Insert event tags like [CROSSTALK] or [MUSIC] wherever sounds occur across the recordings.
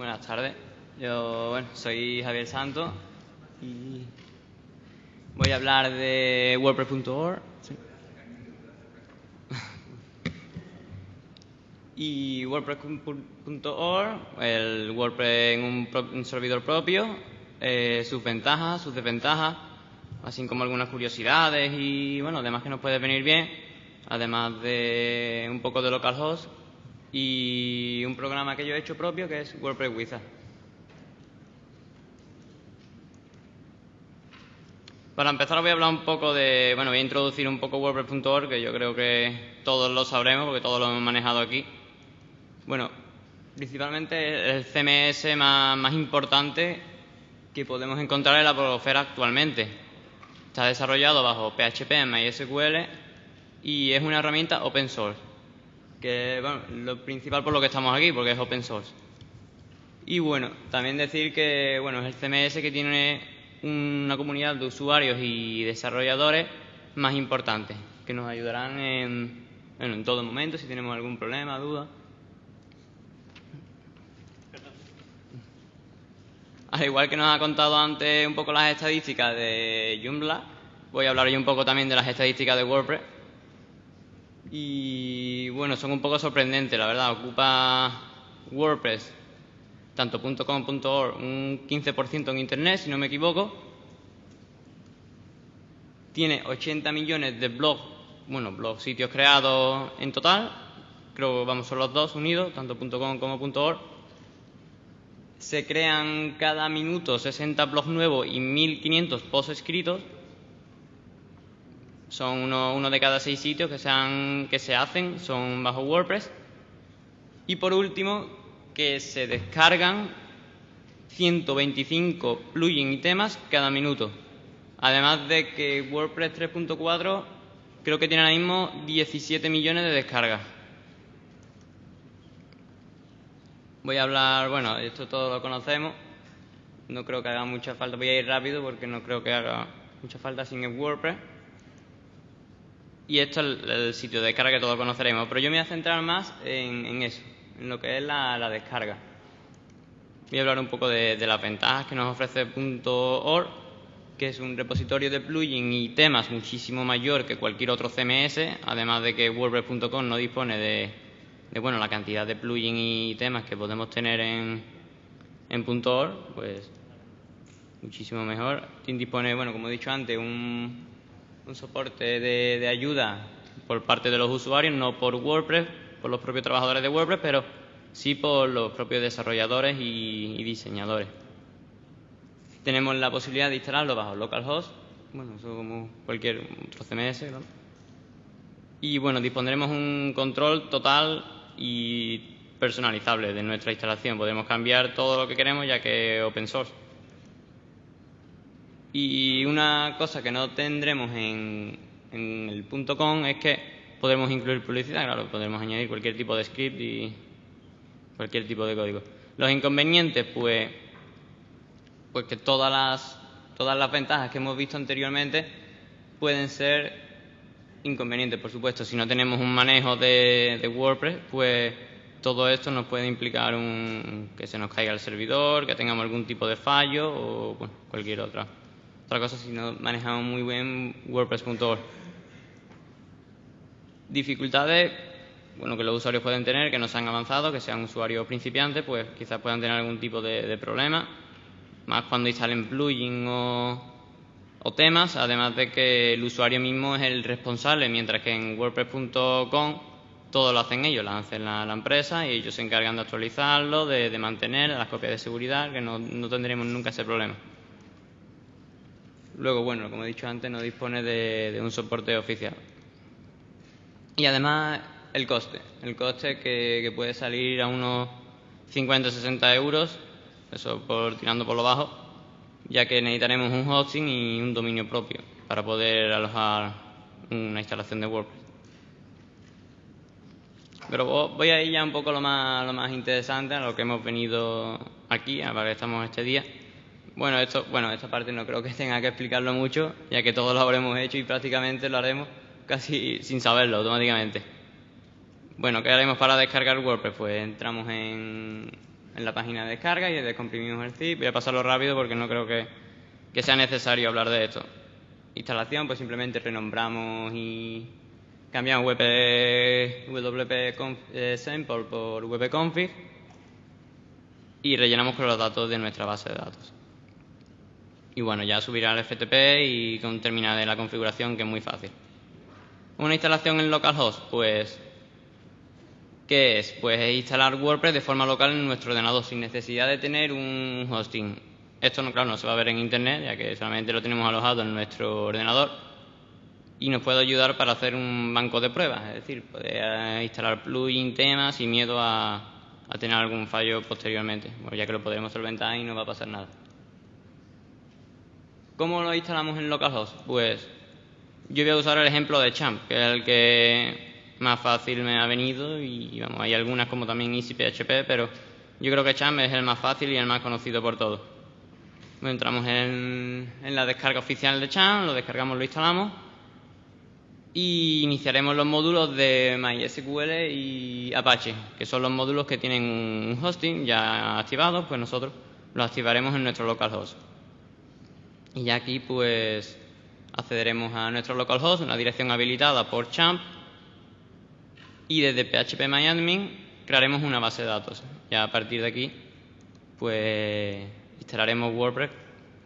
Buenas tardes. Yo, bueno, soy Javier Santos y voy a hablar de WordPress.org. Y WordPress.org, el WordPress en un, un servidor propio, eh, sus ventajas, sus desventajas, así como algunas curiosidades y, bueno, además que nos puede venir bien, además de un poco de localhost y un programa que yo he hecho propio que es WordPress Wizard. Para empezar voy a hablar un poco de, bueno, voy a introducir un poco WordPress.org, que yo creo que todos lo sabremos porque todos lo hemos manejado aquí. Bueno, principalmente el CMS más, importante que podemos encontrar en la blogosfera actualmente. Está desarrollado bajo PHP, MySQL y es una herramienta open source que bueno, lo principal por lo que estamos aquí, porque es open source. Y bueno, también decir que bueno, es el CMS que tiene una comunidad de usuarios y desarrolladores más importante, que nos ayudarán en, bueno, en todo momento si tenemos algún problema, duda. Al igual que nos ha contado antes un poco las estadísticas de Joomla, voy a hablar hoy un poco también de las estadísticas de WordPress y bueno, son un poco sorprendentes, la verdad. Ocupa WordPress, tanto .com, .org, un 15% en Internet, si no me equivoco. Tiene 80 millones de blogs, bueno, blogs, sitios creados en total. Creo que vamos, son los dos unidos, tanto .com como .org. Se crean cada minuto 60 blogs nuevos y 1500 posts escritos son uno, uno, de cada seis sitios que se, han, que se hacen, son bajo WordPress. Y por último, que se descargan 125 plugins y temas cada minuto. Además de que WordPress 3.4 creo que tiene ahora mismo 17 millones de descargas. Voy a hablar, bueno, esto todo lo conocemos. No creo que haga mucha falta, voy a ir rápido porque no creo que haga mucha falta sin el WordPress y esto es el, sitio de descarga que todos conoceremos. Pero yo me voy a centrar más en, eso, en lo que es la, descarga. Voy a hablar un poco de, las ventajas que nos ofrece .org, que es un repositorio de plugins y temas muchísimo mayor que cualquier otro CMS, además de que WordPress.com no dispone de, bueno, la cantidad de plugins y temas que podemos tener en, en .org, pues muchísimo mejor. Dispone, bueno, como he dicho antes, un, un soporte de, ayuda por parte de los usuarios, no por WordPress, por los propios trabajadores de WordPress, pero sí por los propios desarrolladores y, diseñadores. Tenemos la posibilidad de instalarlo bajo localhost, bueno, eso como cualquier otro CMS, Y bueno, dispondremos un control total y personalizable de nuestra instalación. Podemos cambiar todo lo que queremos ya que es open source. Y una cosa que no tendremos en, el punto .com es que podremos incluir publicidad, claro, podemos añadir cualquier tipo de script y cualquier tipo de código. Los inconvenientes, pues, pues que todas las, todas las ventajas que hemos visto anteriormente pueden ser inconvenientes, por supuesto. Si no tenemos un manejo de, de WordPress, pues todo esto nos puede implicar un, que se nos caiga el servidor, que tengamos algún tipo de fallo o bueno, cualquier otra. Otra cosa si no manejamos muy bien WordPress.org. Dificultades, bueno, que los usuarios pueden tener, que no sean avanzados, que sean usuarios principiantes, pues quizás puedan tener algún tipo de, problema. Más cuando instalen plugins o, o temas, además de que el usuario mismo es el responsable, mientras que en WordPress.com todo lo hacen ellos, lo hacen la, la, empresa y ellos se encargan de actualizarlo, de, de mantener las copias de seguridad, que no, no tendremos nunca ese problema. Luego, bueno, como he dicho antes, no dispone de, un soporte oficial. Y además, el coste. El coste que, puede salir a unos 50-60 euros, eso por tirando por lo bajo, ya que necesitaremos un hosting y un dominio propio para poder alojar una instalación de WordPress. Pero voy a ir ya un poco lo más, lo más interesante, a lo que hemos venido aquí, a lo que estamos este día. Bueno, esto, bueno, esta parte no creo que [LAUGHS] tenga que explicarlo mucho, ya que todos lo habremos hecho y prácticamente lo haremos casi sin saberlo automáticamente. Bueno, ¿qué haremos para descargar WordPress? Pues entramos en, en la página de descarga y descomprimimos el zip. Voy a pasarlo rápido porque no creo que, sea necesario hablar de esto. Instalación, pues simplemente renombramos y cambiamos wp, wp eh, sample por wp-config y rellenamos con los datos de nuestra base de datos. Y bueno, ya subirá al FTP y con terminar la configuración que es muy fácil. Una instalación en localhost, pues ¿qué es? Pues es instalar WordPress de forma local en nuestro ordenador sin necesidad de tener un hosting. Esto no, claro, no se va a ver en internet, ya que solamente lo tenemos alojado en nuestro ordenador y nos puede ayudar para hacer un banco de pruebas, es decir, poder instalar plugin, temas sin miedo a, a tener algún fallo posteriormente, ya que lo podremos solventar y no va a pasar nada. ¿Cómo lo instalamos en localhost? Pues yo voy a usar el ejemplo de Champ, que es el que más fácil me ha venido y vamos, hay algunas como también EasyPHP, pero yo creo que Champ es el más fácil y el más conocido por todos. entramos en, en, la descarga oficial de Champ, lo descargamos, lo instalamos y iniciaremos los módulos de MySQL y Apache, que son los módulos que tienen un hosting ya activado, pues nosotros lo activaremos en nuestro localhost. Y aquí pues accederemos a nuestro localhost, una dirección habilitada por Champ y desde phpMyAdmin crearemos una base de datos. Ya a partir de aquí pues instalaremos WordPress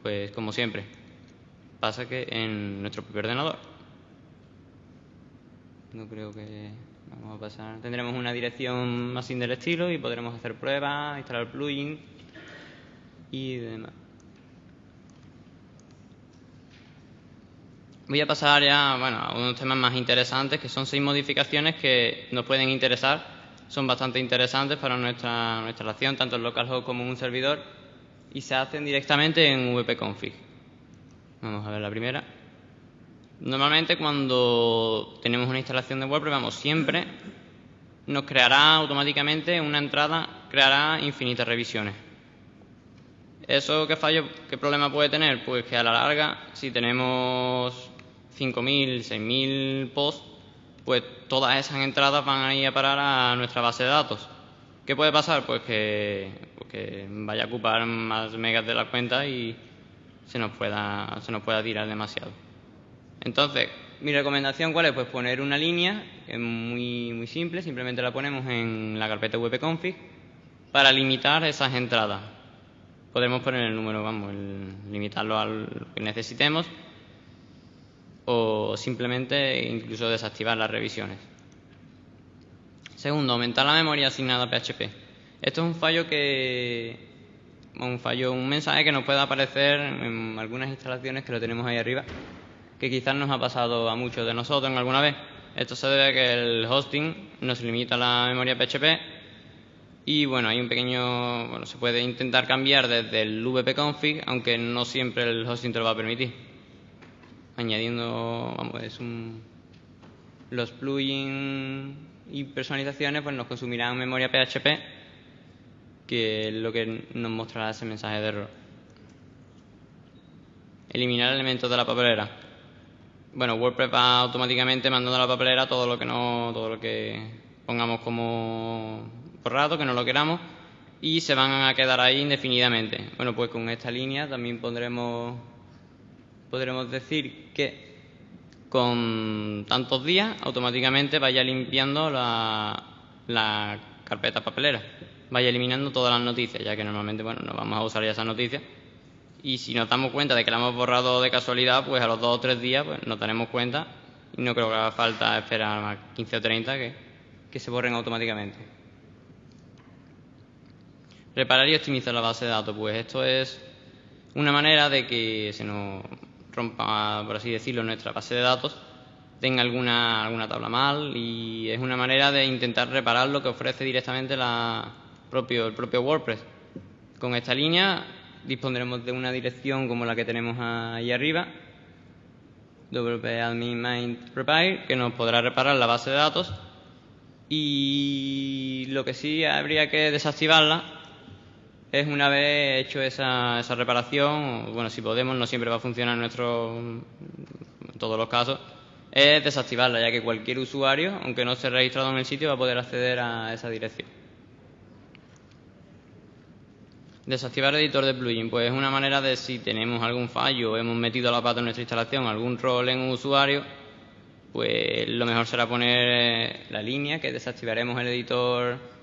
pues como siempre. Pasa que en nuestro propio ordenador. No creo que vamos a pasar. Tendremos una dirección más sin del estilo y podremos hacer pruebas, instalar plugins y demás. Voy a pasar ya bueno, a unos temas más interesantes, que son seis modificaciones que nos pueden interesar. Son bastante interesantes para nuestra, nuestra tanto en localhost como en un servidor, y se hacen directamente en vpconfig. Vamos a ver la primera. Normalmente cuando tenemos una instalación de WordPress, vamos, siempre nos creará automáticamente una entrada, creará infinitas revisiones. ¿Eso qué fallo, qué problema puede tener? Pues que a la larga, si tenemos 5.000, 6.000 posts, pues todas esas entradas van a ir a parar a nuestra base de datos. ¿Qué puede pasar? Pues que, pues vaya a ocupar más megas de la cuenta y se nos pueda, se nos pueda tirar demasiado. Entonces, mi recomendación cuál es? Pues poner una línea, que es muy, muy simple, simplemente la ponemos en la carpeta wp-config para limitar esas entradas. Podemos poner el número, vamos, limitarlo a lo que necesitemos o simplemente incluso desactivar las revisiones. Segundo, aumentar la memoria asignada a PHP. Esto es un fallo que un fallo, un mensaje que nos puede aparecer en algunas instalaciones que lo tenemos ahí arriba, que quizás nos ha pasado a muchos de nosotros en alguna vez. Esto se debe a que el hosting nos limita la memoria PHP y bueno, hay un pequeño, bueno, se puede intentar cambiar desde el vpconfig, aunque no siempre el hosting te lo va a permitir añadiendo vamos, es un, los plugins y personalizaciones pues nos consumirán memoria PHP que es lo que nos mostrará ese mensaje de error. Eliminar elementos de la papelera. Bueno, WordPress va automáticamente mandando a la papelera todo lo que no, todo lo que pongamos como borrado, que no lo queramos, y se van a quedar ahí indefinidamente. Bueno, pues con esta línea también pondremos podremos decir que con tantos días automáticamente vaya limpiando la, carpeta papelera, vaya eliminando todas las noticias, ya que normalmente bueno, no vamos a usar ya esas noticias. Y si nos damos cuenta de que la hemos borrado de casualidad, pues a los dos o tres días pues, nos daremos cuenta y no creo que haga falta esperar más 15 o 30 que, que se borren automáticamente. Reparar y optimizar la base de datos, pues esto es una manera de que se nos rompa, por así decirlo, nuestra base de datos, tenga alguna, alguna tabla mal y es una manera de intentar reparar lo que ofrece directamente la propio, el propio WordPress. Con esta línea dispondremos de una dirección como la que tenemos ahí arriba, wp-admin repair, que nos podrá reparar la base de datos y lo que sí habría que desactivarla es una vez hecho esa, esa reparación, bueno, si podemos, no siempre va a funcionar en, nuestro, en todos los casos, es desactivarla, ya que cualquier usuario, aunque no esté registrado en el sitio, va a poder acceder a esa dirección. Desactivar editor de plugin, pues es una manera de si tenemos algún fallo o hemos metido la pata en nuestra instalación, algún rol en un usuario, pues lo mejor será poner la línea que desactivaremos el editor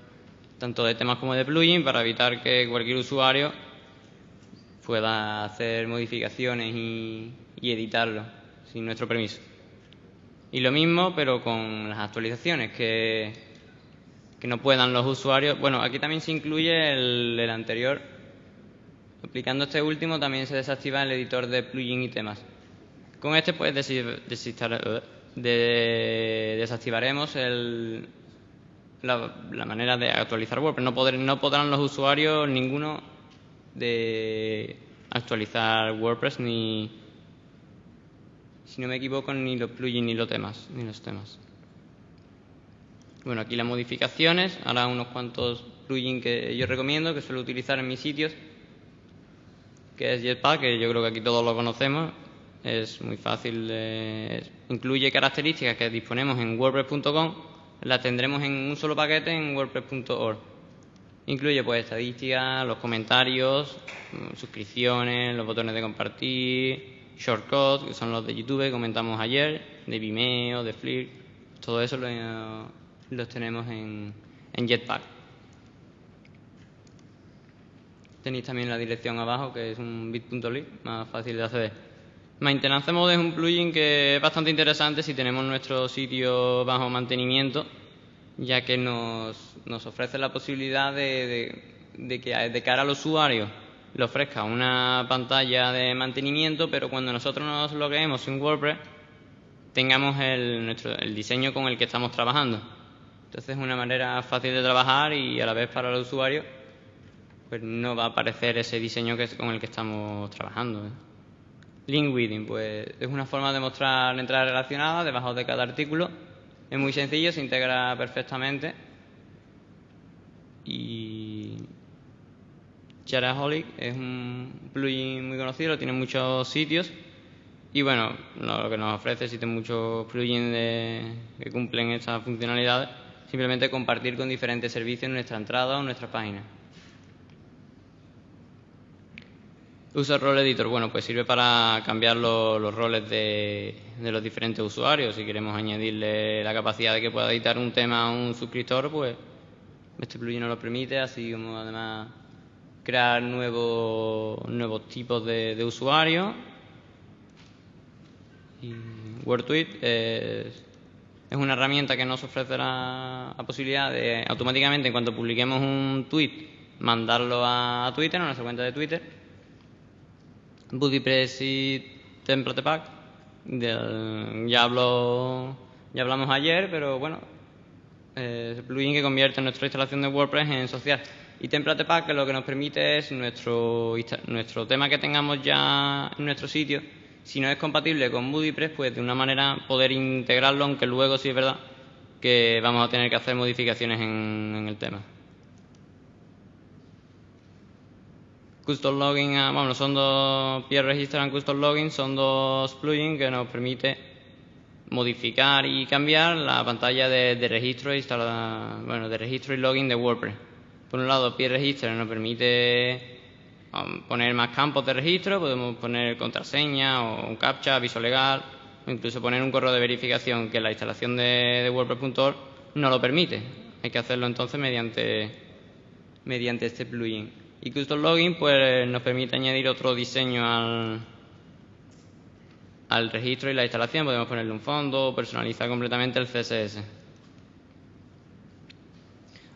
tanto de temas como de plugin para evitar que cualquier usuario pueda hacer modificaciones y, y editarlo sin nuestro permiso. Y lo mismo, pero con las actualizaciones, que, que no puedan los usuarios. Bueno, aquí también se incluye el, el anterior Aplicando este último también se desactiva el editor de plugin y temas. Con este pues desactivaremos la, manera de actualizar WordPress. No, no podrán los usuarios ninguno de actualizar WordPress ni, si no me equivoco, ni los plugins ni los temas, ni los temas. Bueno, aquí las modificaciones, ahora unos cuantos plugins que yo recomiendo, que suelo utilizar en mis sitios que es Jetpack, que yo creo que aquí todos lo conocemos. Es muy fácil, incluye características que disponemos en WordPress.com, las tendremos en un solo paquete en WordPress.org. Incluye pues estadísticas, los comentarios, mm, suscripciones, los botones de compartir, shortcuts, que son los de YouTube que comentamos ayer, de Vimeo, de Flickr, todo eso lo, los tenemos en Jetpack. Tenéis también la dirección abajo, que es un bit.ly, más fácil de acceder. Maintenance Mode es un plugin que es bastante interesante si tenemos nuestro sitio bajo mantenimiento, ya que nos, ofrece la posibilidad de, que de cara al usuario le ofrezca una pantalla de mantenimiento, pero cuando nosotros nos logueemos en WordPress tengamos el, nuestro, el diseño con el que estamos trabajando. Entonces es una manera fácil de trabajar y a la vez para el usuario pues no va a aparecer ese diseño que con el que estamos trabajando. ¿eh? Link pues es una forma de mostrar entradas relacionadas debajo de cada artículo. Es muy sencillo, se integra perfectamente. Y Charaholic es un plugin muy conocido, tiene muchos sitios. Y bueno, lo que nos ofrece existen muchos plugins que cumplen estas funcionalidades. Simplemente compartir con diferentes servicios en nuestra entrada o nuestra página. Usa Role Editor, bueno, pues sirve para cambiar los roles de, los diferentes usuarios. Si queremos añadirle la capacidad de que pueda editar un tema a un suscriptor, pues este plugin nos lo permite, así como además crear nuevos, nuevos tipos de, usuarios. Y WordTweet es, es, una herramienta que nos ofrece la, posibilidad de automáticamente, en cuanto publiquemos un tweet, mandarlo a Twitter, a nuestra cuenta de Twitter BuddyPress y Template Pack. ya, hablo, ya hablamos ayer, pero bueno, es el plugin que convierte nuestra instalación de WordPress en social. Y Template Pack lo que nos permite es nuestro, nuestro tema que tengamos ya en nuestro sitio, si no es compatible con BuddyPress, pues de una manera poder integrarlo, aunque luego sí es verdad que vamos a tener que hacer modificaciones en el tema. Custom Login, ah, bueno, son dos Peer Register and Custom Login, son dos plugins que nos permite modificar y cambiar la pantalla de, registro y bueno, de registro y login de WordPress. Por un lado, Peer Register nos permite um, poner más campos de registro, podemos poner contraseña o un captcha, aviso legal, o incluso poner un correo de verificación que la instalación de, de WordPress.org no lo permite. Hay que hacerlo entonces mediante, mediante este plugin. Y Custom Login pues, nos permite añadir otro diseño al, al registro y la instalación. Podemos ponerle un fondo, personalizar completamente el CSS.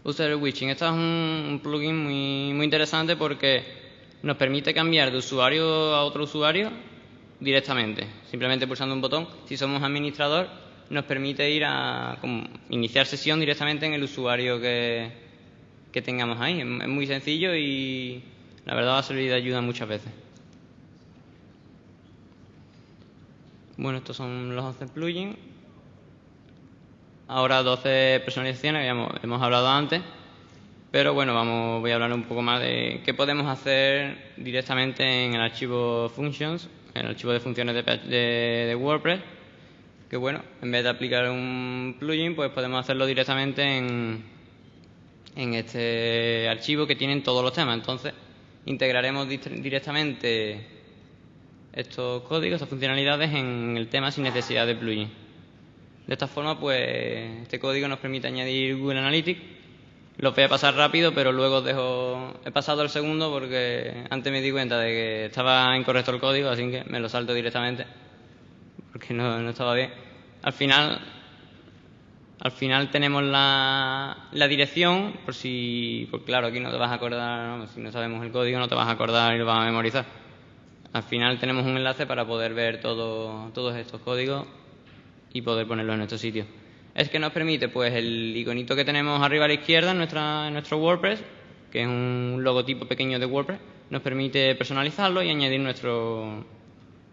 User Witching. Este es un, plugin muy, muy interesante porque nos permite cambiar de usuario a otro usuario directamente, simplemente pulsando un botón. Si somos administrador, nos permite ir a iniciar sesión directamente en el usuario que, que tengamos ahí. Es muy sencillo y la verdad va a servir de ayuda muchas veces. Bueno, estos son los 11 plugins. Ahora 12 personalizaciones, que hemos hablado antes. Pero bueno, vamos, voy a hablar un poco más de qué podemos hacer directamente en el archivo functions, en el archivo de funciones de, de WordPress. Que bueno, en vez de aplicar un plugin, pues podemos hacerlo directamente en, en este archivo que tienen todos los temas. Entonces, integraremos directamente estos códigos, estas funcionalidades en el tema sin necesidad de plugin. De esta forma, pues este código nos permite añadir Google Analytics. Lo voy a pasar rápido, pero luego dejo... He pasado el segundo porque antes me di cuenta de que estaba incorrecto el código, así que me lo salto directamente porque no, no estaba bien. Al final, al final tenemos la, la, dirección, por si, pues claro, aquí no te vas a acordar, si no sabemos el código no te vas a acordar y lo vas a memorizar. Al final tenemos un enlace para poder ver todo, todos estos códigos y poder ponerlos en nuestro sitio. Es que nos permite, pues, el iconito que tenemos arriba a la izquierda en, nuestra, nuestro WordPress, que es un logotipo pequeño de WordPress, nos permite personalizarlo y añadir nuestro,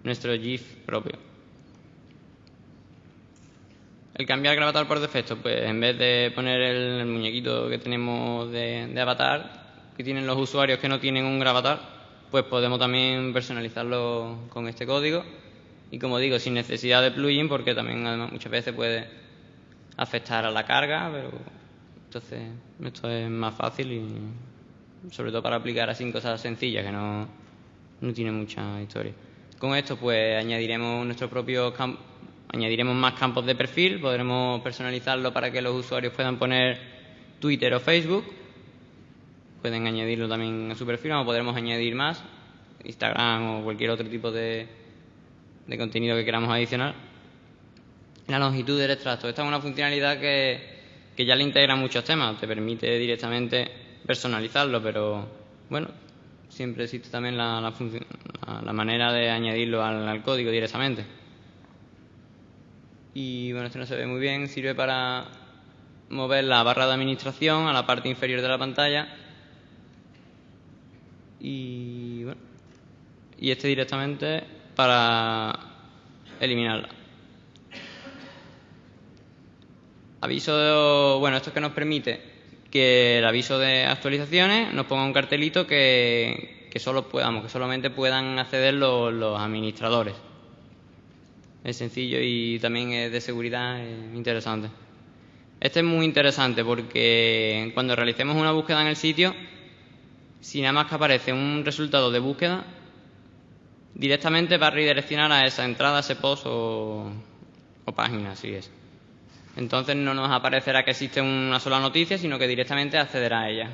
nuestro GIF propio. El cambiar avatar por defecto, pues en vez de poner el, muñequito que tenemos de, avatar, que tienen los usuarios que no tienen un gravatar, pues podemos también personalizarlo con este código. Y como digo, sin necesidad de plugin, porque también muchas veces puede afectar a la carga, pero entonces esto es más fácil y sobre todo para aplicar así cosas sencillas que no, no tienen mucha historia. Con esto pues añadiremos nuestro propio campo Añadiremos más campos de perfil, podremos personalizarlo para que los usuarios puedan poner Twitter o Facebook. Pueden añadirlo también a su perfil, o podremos añadir más, Instagram o cualquier otro tipo de, de contenido que queramos adicionar. La longitud del extracto. Esta es una funcionalidad que, que ya le integra muchos temas, te permite directamente personalizarlo, pero bueno, siempre existe también la, la, la manera de añadirlo al código directamente y bueno, esto no se ve muy bien, sirve para mover la barra de administración a la parte inferior de la pantalla. Y bueno, y este directamente para eliminarla. Aviso, bueno, esto es que nos permite que el aviso de actualizaciones nos ponga un cartelito que, que solo podamos, que solamente puedan acceder los administradores es sencillo y también es de seguridad interesante. Este es muy interesante porque cuando realicemos una búsqueda en el sitio, si nada más que aparece un resultado de búsqueda, directamente va a redireccionar a esa entrada, a ese post o, página, así es. Entonces no nos aparecerá que existe una sola noticia, sino que directamente accederá a ella.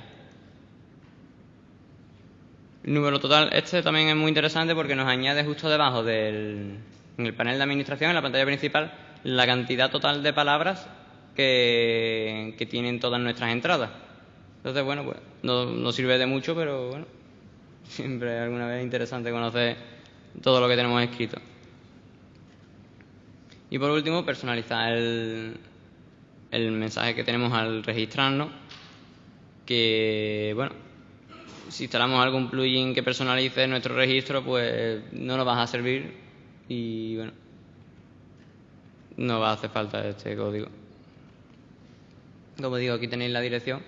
El número total, este también es muy interesante porque nos añade justo debajo del, en el panel de administración, en la pantalla principal, la cantidad total de palabras que, tienen todas nuestras entradas. Entonces, bueno, pues no, sirve de mucho, pero bueno, [LAUGHS] siempre alguna vez es interesante conocer todo lo que tenemos escrito. Y por último, personalizar el, el mensaje que tenemos al registrarnos, que, bueno, si instalamos algún plugin que personalice nuestro registro, pues no nos va a servir y bueno, no va a hacer falta este código. Como digo, aquí tenéis la dirección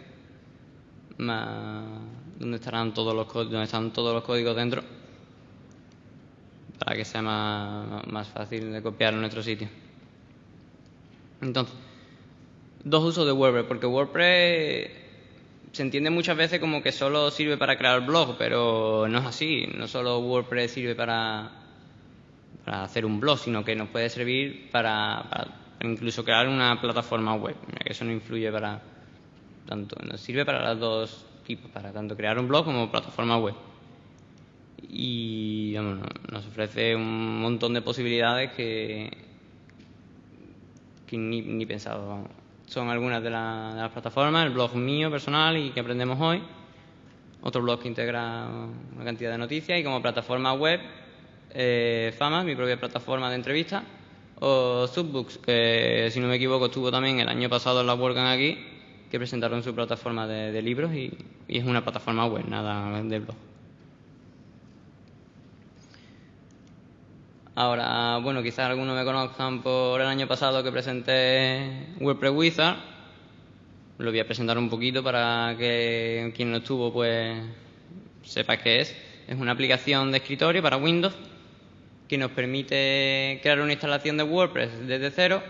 donde estarán todos los donde están todos los códigos dentro para que sea más, más fácil de copiar en nuestro sitio. Entonces, dos usos de WordPress, porque WordPress se entiende muchas veces como que solo sirve para crear blog, pero no es así. No solo WordPress sirve para para hacer un blog, sino que nos puede servir para, incluso crear una plataforma web. Eso no influye para tanto, nos sirve para los dos tipos, para tanto crear un blog como plataforma web. Y nos ofrece un montón de posibilidades que, que ni, ni pensado. Son algunas de, de las plataformas, el blog mío personal y que aprendemos hoy. Otro blog que integra una cantidad de noticias y como plataforma web eh, Fama, mi propia plataforma de entrevistas, o Subbooks, que si no me equivoco estuvo también el año pasado en la WordCamp aquí, que presentaron su plataforma de, libros y, es una plataforma web, nada de blog. Ahora, bueno, quizás algunos me conozcan por el año pasado que presenté WordPress Wizard. Lo voy a presentar un poquito para que quien no estuvo pues sepa qué es. Es una aplicación de escritorio para Windows que nos permite crear una instalación de WordPress desde cero,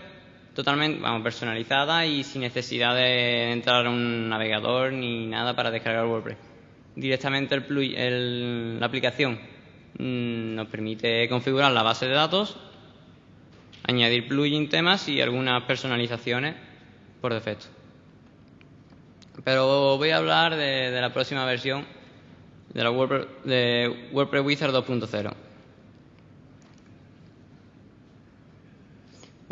totalmente vamos, personalizada y sin necesidad de entrar a un navegador ni nada para descargar WordPress. directamente la aplicación mm, nos permite configurar la base de datos, añadir plugin temas y algunas personalizaciones por defecto. Pero voy a hablar de, la próxima versión de, la WordPress, de WordPress Wizard 2.0.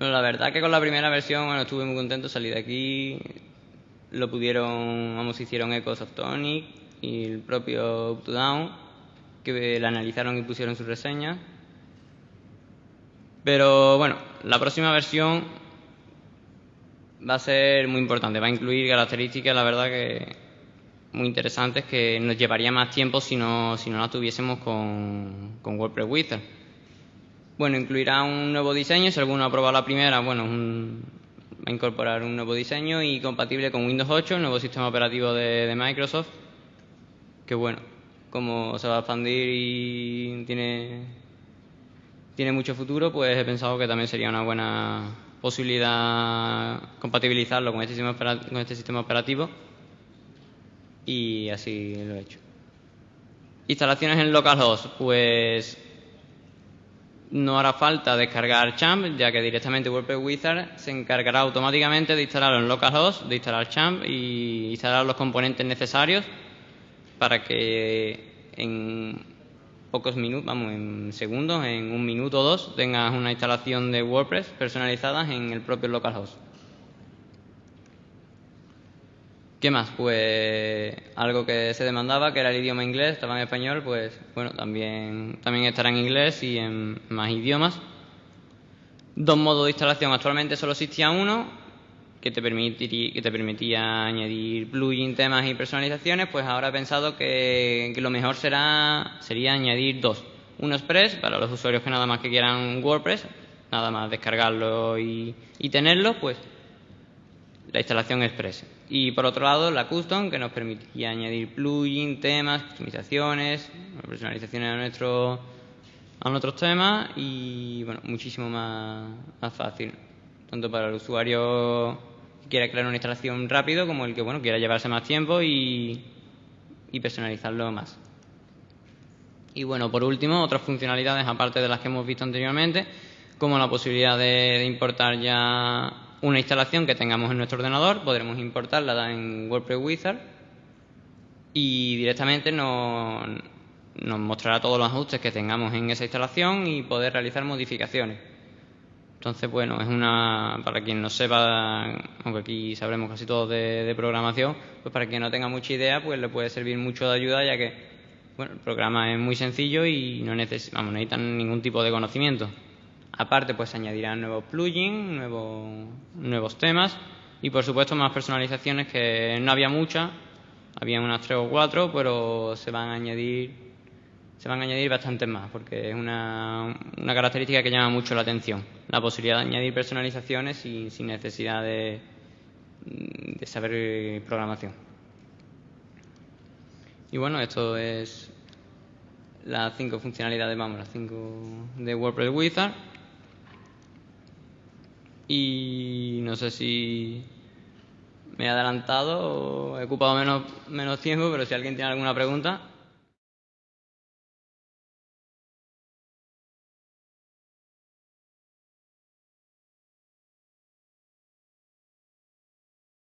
Bueno, la verdad que con la primera versión bueno, estuve muy contento, salí de aquí, lo pudieron, vamos, hicieron eco Softonic y el propio UpToDown, que la analizaron y pusieron sus reseñas. Pero bueno, la próxima versión va a ser muy importante, va a incluir características, la verdad que muy interesantes que nos llevaría más tiempo si no, si no la tuviésemos con, con WordPress Wizard. Bueno, incluirá un nuevo diseño, si alguno probado la primera, bueno, va a incorporar un nuevo diseño y compatible con Windows 8, el nuevo sistema operativo de, Microsoft, que bueno, como se va a expandir y tiene, tiene mucho futuro, pues he pensado que también sería una buena posibilidad compatibilizarlo con este sistema, con este sistema operativo y así lo he hecho. Instalaciones en localhost, pues no hará falta descargar Champ, ya que directamente WordPress Wizard se encargará automáticamente de instalarlo en localhost, de instalar Champ y instalar los componentes necesarios para que en pocos minutos, vamos, en segundos, en un minuto o dos, tengas una instalación de WordPress personalizada en el propio localhost. ¿Qué más? Pues algo que se demandaba, que era el idioma inglés, estaba en español, pues bueno, también, también estará en inglés y en más idiomas. Dos modos de instalación. Actualmente solo existía uno, que te, permitía añadir plugins, temas y personalizaciones, pues ahora he pensado que, lo mejor será, sería añadir dos. Uno Express, para los usuarios que nada más que quieran WordPress, nada más descargarlo y, y tenerlo, pues la instalación Express. Y por otro lado, la Custom, que nos permitía añadir plugins, temas, customizaciones, personalizaciones a, nuestro, a nuestros temas y bueno, muchísimo más, más fácil. Tanto para el usuario que quiera crear una instalación rápido como el que bueno quiera llevarse más tiempo y, y personalizarlo más. Y bueno, por último, otras funcionalidades aparte de las que hemos visto anteriormente, como la posibilidad de importar ya una instalación que tengamos en nuestro ordenador, podremos importarla en WordPress Wizard y directamente nos, nos mostrará todos los ajustes que tengamos en esa instalación y poder realizar modificaciones. Entonces, bueno, es una, para quien no sepa, aunque aquí sabremos casi todo de, programación, pues para quien no tenga mucha idea, pues le puede servir mucho de ayuda, ya que, bueno, el programa es muy sencillo y no, neces no necesitan ningún tipo de conocimiento. Aparte, pues añadirán nuevos plugins, nuevos, nuevos temas y, por supuesto, más personalizaciones que no había muchas, había unas tres o cuatro, pero se van a añadir, se van a añadir bastantes más, porque es una, una característica que llama mucho la atención, la posibilidad de añadir personalizaciones sin, sin necesidad de, de saber programación. Y bueno, esto es las cinco funcionalidades, vamos, las cinco de WordPress Wizard. Y no sé si me he adelantado o he ocupado menos, menos tiempo, pero si alguien tiene alguna pregunta.